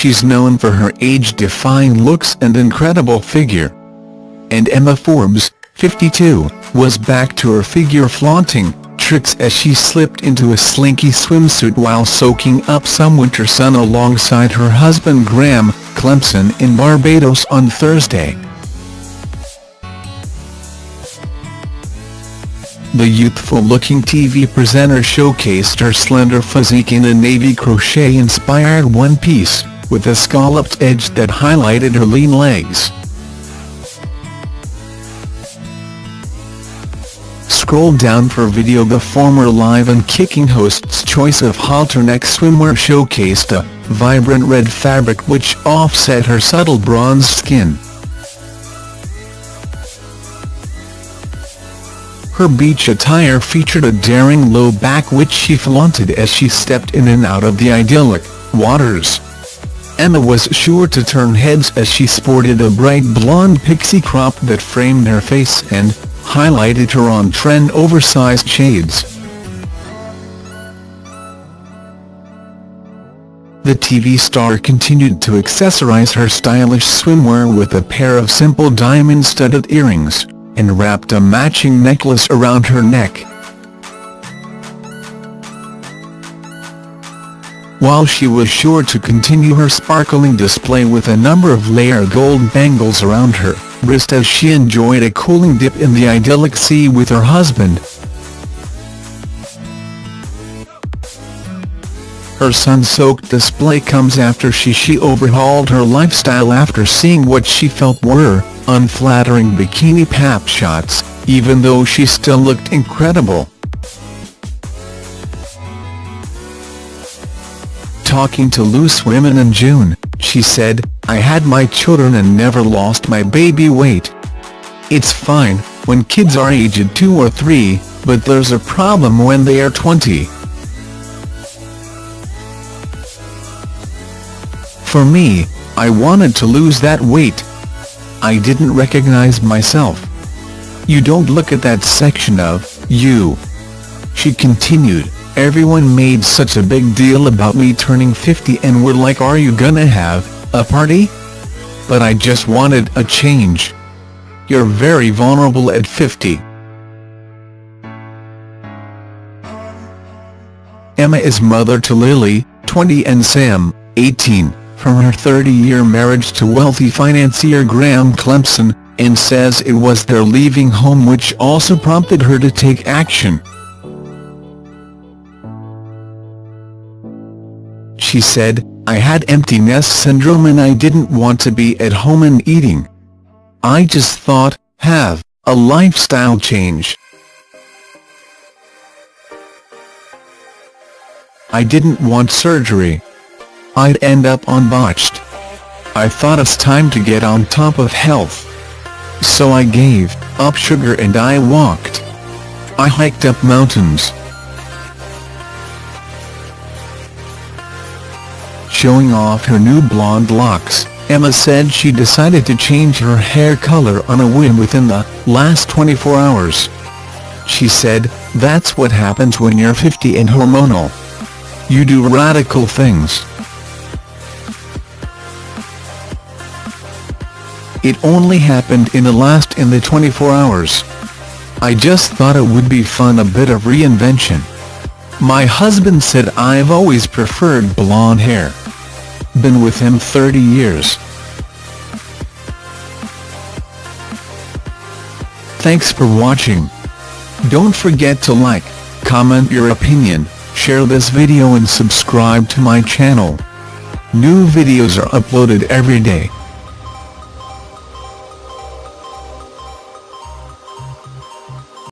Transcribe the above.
she's known for her age-defying looks and incredible figure. And Emma Forbes, 52, was back to her figure-flaunting tricks as she slipped into a slinky swimsuit while soaking up some winter sun alongside her husband Graham Clempson in Barbados on Thursday. The youthful-looking TV presenter showcased her slender physique in a navy crochet-inspired one-piece, with a scalloped edge that highlighted her lean legs. Scroll down for video The former Live and Kicking host's choice of halterneck swimwear showcased a vibrant red fabric which offset her subtle bronze skin. Her beach attire featured a daring low back which she flaunted as she stepped in and out of the idyllic waters. Emma was sure to turn heads as she sported a bright blonde pixie crop that framed her face and highlighted her on-trend oversized shades. The TV star continued to accessorize her stylish swimwear with a pair of simple diamond-studded earrings and wrapped a matching necklace around her neck. While she was sure to continue her sparkling display with a number of layered gold bangles around her wrist as she enjoyed a cooling dip in the idyllic sea with her husband. Her sun-soaked display comes after she she overhauled her lifestyle after seeing what she felt were unflattering bikini pap shots, even though she still looked incredible. Talking to Loose Women in June, she said, I had my children and never lost my baby weight. It's fine, when kids are aged 2 or 3, but there's a problem when they are 20. For me, I wanted to lose that weight, I didn't recognize myself. You don't look at that section of you. She continued, everyone made such a big deal about me turning 50 and were like are you gonna have a party? But I just wanted a change. You're very vulnerable at 50. Emma is mother to Lily, 20 and Sam, 18 from her 30-year marriage to wealthy financier Graham Clempson, and says it was their leaving home which also prompted her to take action. She said, I had empty nest syndrome and I didn't want to be at home and eating. I just thought, have a lifestyle change. I didn't want surgery. I'd end up on botched. I thought it's time to get on top of health. So I gave up sugar and I walked. I hiked up mountains. Showing off her new blonde locks, Emma said she decided to change her hair color on a whim within the last 24 hours. She said, that's what happens when you're 50 and hormonal. You do radical things. It only happened in the last in the 24 hours. I just thought it would be fun a bit of reinvention. My husband said I've always preferred blonde hair. Been with him 30 years. Thanks for watching. Don't forget to like, comment your opinion, share this video and subscribe to my channel. New videos are uploaded every day.